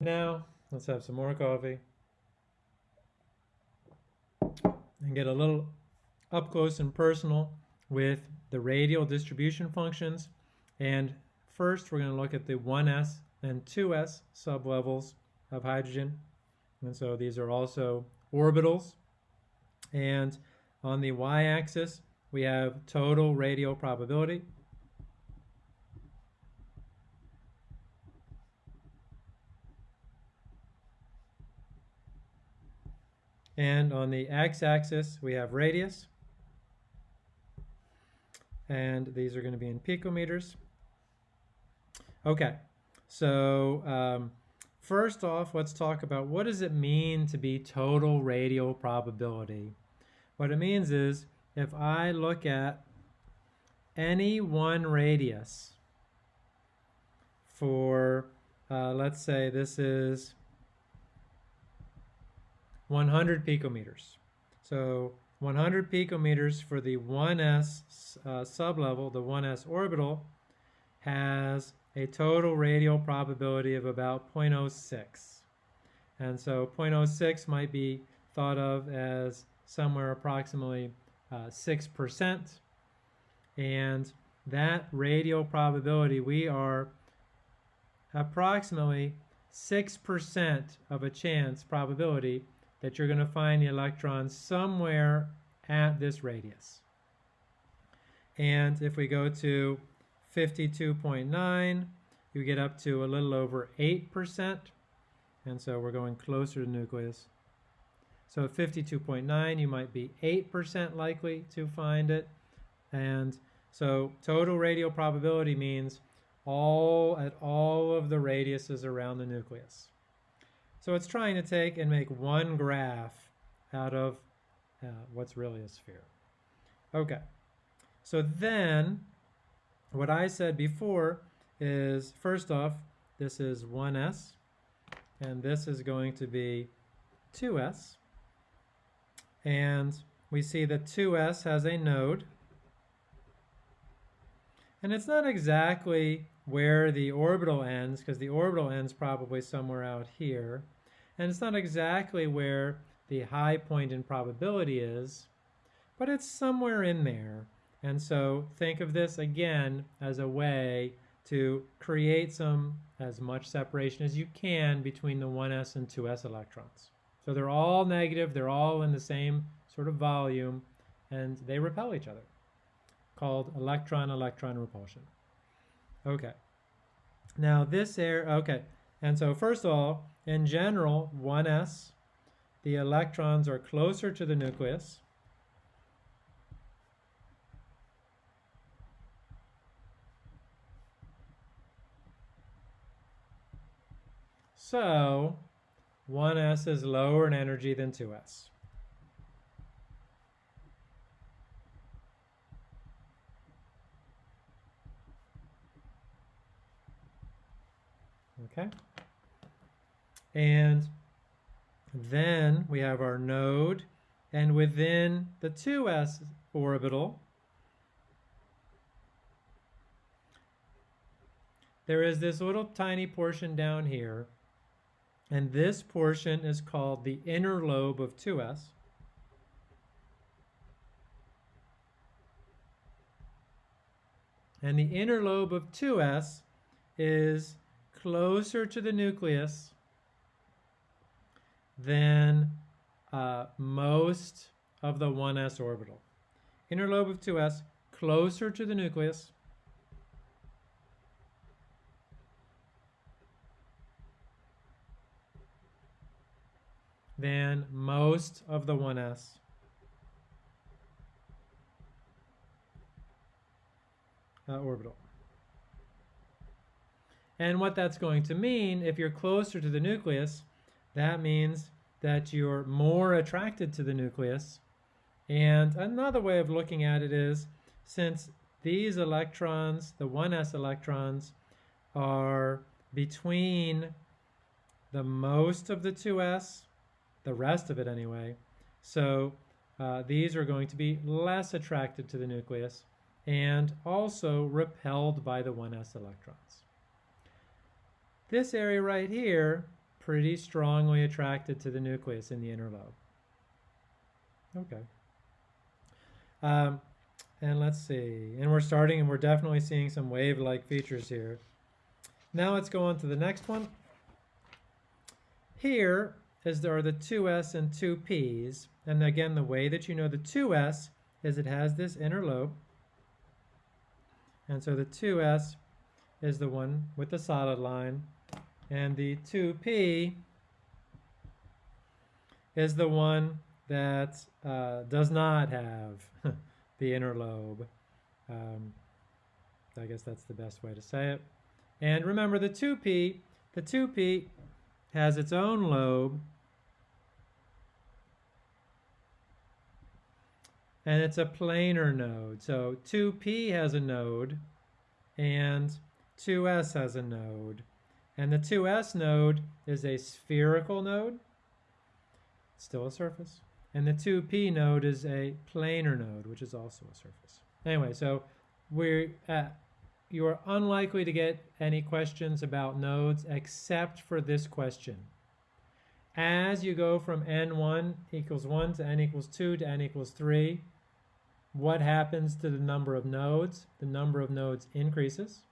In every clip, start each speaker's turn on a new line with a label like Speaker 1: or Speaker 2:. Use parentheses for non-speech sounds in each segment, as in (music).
Speaker 1: Now, let's have some more coffee and get a little up close and personal with the radial distribution functions. And first, we're going to look at the 1s and 2s sublevels of hydrogen. And so these are also orbitals. And on the y-axis, we have total radial probability. And on the x-axis, we have radius. And these are going to be in picometers. Okay, so um, first off, let's talk about what does it mean to be total radial probability? What it means is if I look at any one radius for, uh, let's say this is 100 picometers. So 100 picometers for the 1s uh, sublevel, the 1s orbital, has a total radial probability of about 0.06. And so 0.06 might be thought of as somewhere approximately uh, 6%. And that radial probability, we are approximately 6% of a chance probability that you're going to find the electron somewhere at this radius. And if we go to 52.9, you get up to a little over 8%. And so we're going closer to nucleus. So at 52.9, you might be 8% likely to find it. And so total radial probability means all at all of the radiuses around the nucleus. So it's trying to take and make one graph out of uh, what's really a sphere. Okay, so then what I said before is first off, this is 1s, and this is going to be 2s. And we see that 2s has a node, and it's not exactly where the orbital ends, because the orbital ends probably somewhere out here. And it's not exactly where the high point in probability is, but it's somewhere in there. And so think of this again as a way to create some as much separation as you can between the 1s and 2s electrons. So they're all negative, they're all in the same sort of volume, and they repel each other, called electron-electron repulsion. Okay. Now this air, okay, and so first of all, in general, 1s, the electrons are closer to the nucleus. So 1s is lower in energy than 2s. Okay. And then we have our node, and within the 2s orbital, there is this little tiny portion down here, and this portion is called the inner lobe of 2s. And the inner lobe of 2s is closer to the nucleus than uh, most of the 1s orbital. Inner lobe of 2s closer to the nucleus than most of the 1s. Uh, orbital. And what that's going to mean, if you're closer to the nucleus, that means that you're more attracted to the nucleus. And another way of looking at it is, since these electrons, the 1s electrons, are between the most of the 2s, the rest of it anyway, so uh, these are going to be less attracted to the nucleus and also repelled by the 1s electrons. This area right here pretty strongly attracted to the nucleus in the inner lobe. Okay. Um, and let's see, and we're starting and we're definitely seeing some wave-like features here. Now let's go on to the next one. Here is there are the 2s and 2p's, and again, the way that you know the 2s is it has this inner lobe, and so the 2s is the one with the solid line, and the 2p is the one that uh, does not have (laughs) the inner lobe. Um, I guess that's the best way to say it. And remember the 2p, the 2p has its own lobe and it's a planar node. So 2p has a node and 2s has a node. And the 2s node is a spherical node, it's still a surface. And the 2p node is a planar node, which is also a surface. Anyway, so we're uh, at, you are unlikely to get any questions about nodes except for this question. As you go from n1 equals 1 to n equals 2 to n equals 3, what happens to the number of nodes? The number of nodes increases.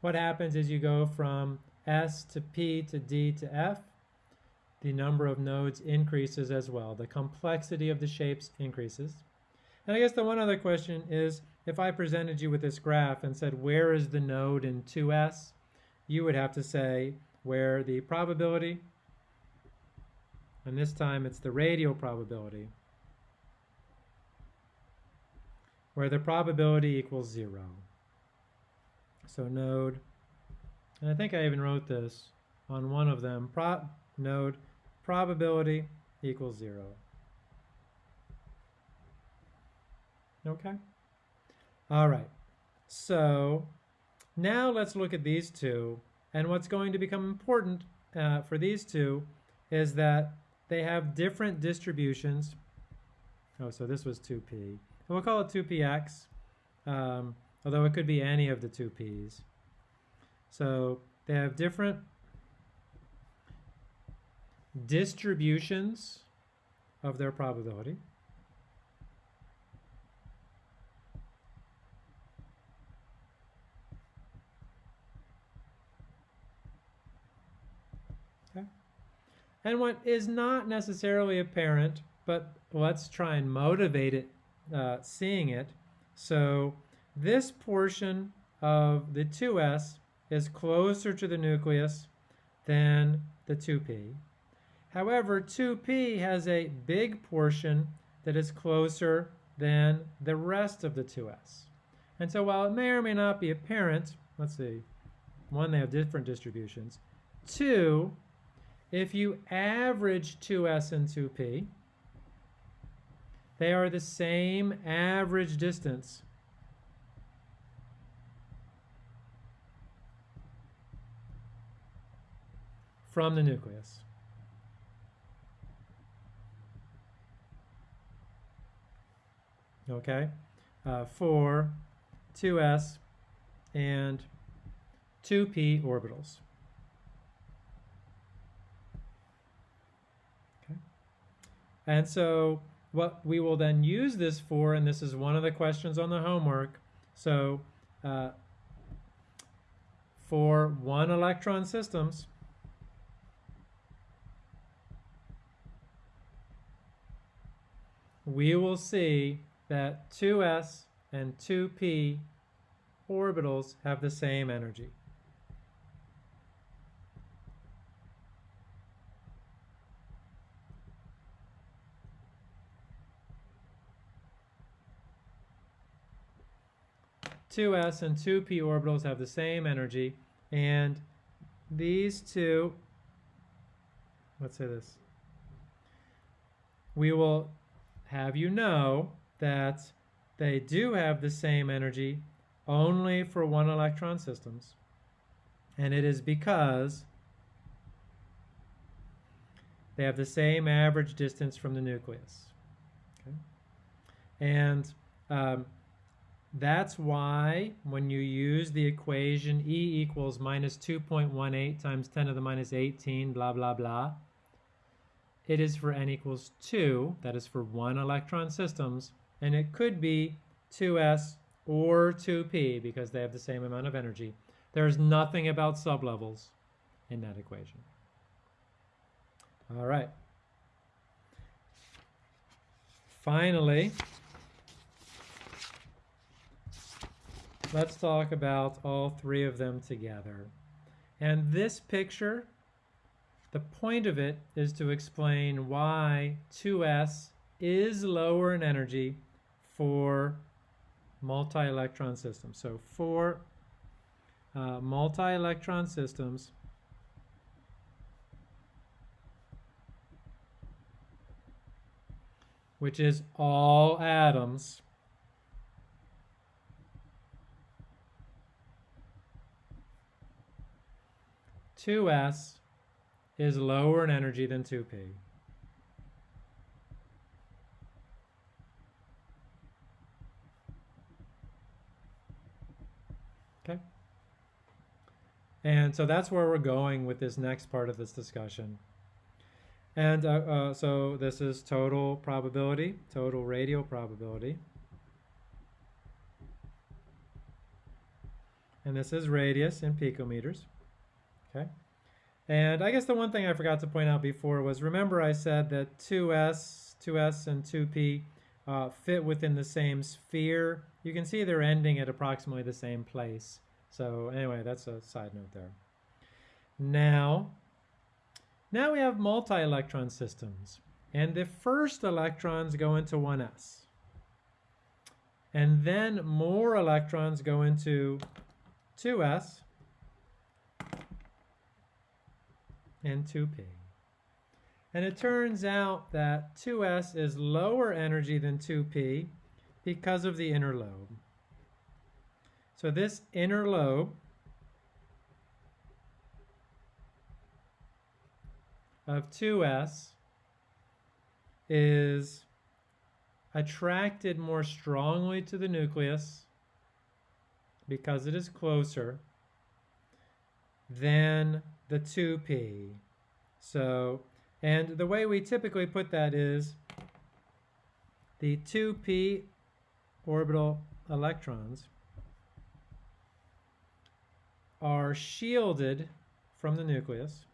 Speaker 1: What happens is you go from S to P to D to F, the number of nodes increases as well. The complexity of the shapes increases. And I guess the one other question is, if I presented you with this graph and said, where is the node in 2s? You would have to say where the probability, and this time it's the radial probability, where the probability equals zero. So node, and I think I even wrote this on one of them, Pro node probability equals zero. Okay? All right. So now let's look at these two. And what's going to become important uh, for these two is that they have different distributions. Oh, so this was 2p. And we'll call it 2px, um, although it could be any of the 2p's. So they have different distributions of their probability. And what is not necessarily apparent, but let's try and motivate it, uh, seeing it. So this portion of the 2s is closer to the nucleus than the 2p. However, 2p has a big portion that is closer than the rest of the 2s. And so while it may or may not be apparent, let's see, one, they have different distributions. Two, if you average 2s and 2p, they are the same average distance from the nucleus. okay, uh, for 2s and 2p orbitals. Okay. And so what we will then use this for, and this is one of the questions on the homework, so uh, for one electron systems, we will see that 2s and 2p orbitals have the same energy. Two s and two p orbitals have the same energy, and these two, let's say this, we will have you know that they do have the same energy only for one electron systems. And it is because they have the same average distance from the nucleus. Okay? And um, That's why when you use the equation E equals minus 2.18 times 10 to the minus 18, blah, blah, blah, it is for n equals 2, that is for one electron systems, and it could be 2s or 2p because they have the same amount of energy. There's nothing about sublevels in that equation. All right. Finally, let's talk about all three of them together. And this picture, the point of it is to explain why 2s is lower in energy for multi-electron systems. So for uh, multi-electron systems, which is all atoms, two S is lower in energy than 2P. Okay. And so that's where we're going with this next part of this discussion. And uh, uh, so this is total probability, total radial probability. And this is radius in picometers. Okay. And I guess the one thing I forgot to point out before was remember I said that 2s, 2s and 2p uh, fit within the same sphere. You can see they're ending at approximately the same place. So anyway, that's a side note there. Now, now we have multi-electron systems. And the first electrons go into 1s. And then more electrons go into 2s and 2p. And it turns out that 2s is lower energy than 2p because of the inner lobe. So this inner lobe of 2s is attracted more strongly to the nucleus because it is closer than the 2p. So, and the way we typically put that is the 2p orbital electrons are shielded from the nucleus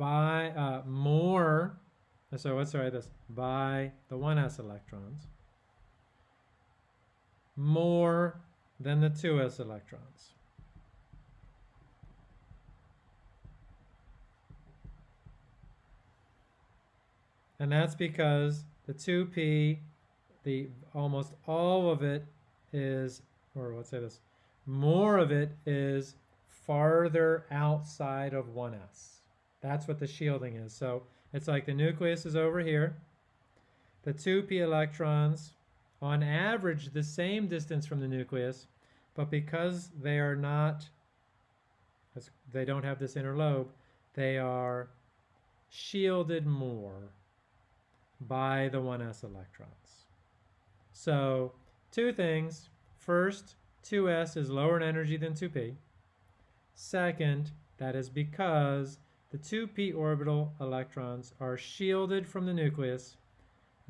Speaker 1: by uh, more, so let's write this, by the 1s electrons, more than the 2s electrons. And that's because the 2p, the almost all of it is, or let's say this, more of it is farther outside of 1s. That's what the shielding is. So it's like the nucleus is over here. The 2p electrons, on average, the same distance from the nucleus, but because they are not, they don't have this inner lobe, they are shielded more by the 1s electrons. So two things. First, 2s is lower in energy than 2p. Second, that is because the 2p orbital electrons are shielded from the nucleus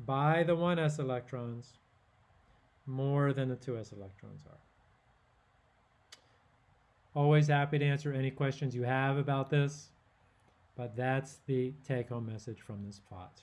Speaker 1: by the 1s electrons more than the 2s electrons are. Always happy to answer any questions you have about this, but that's the take-home message from this plot.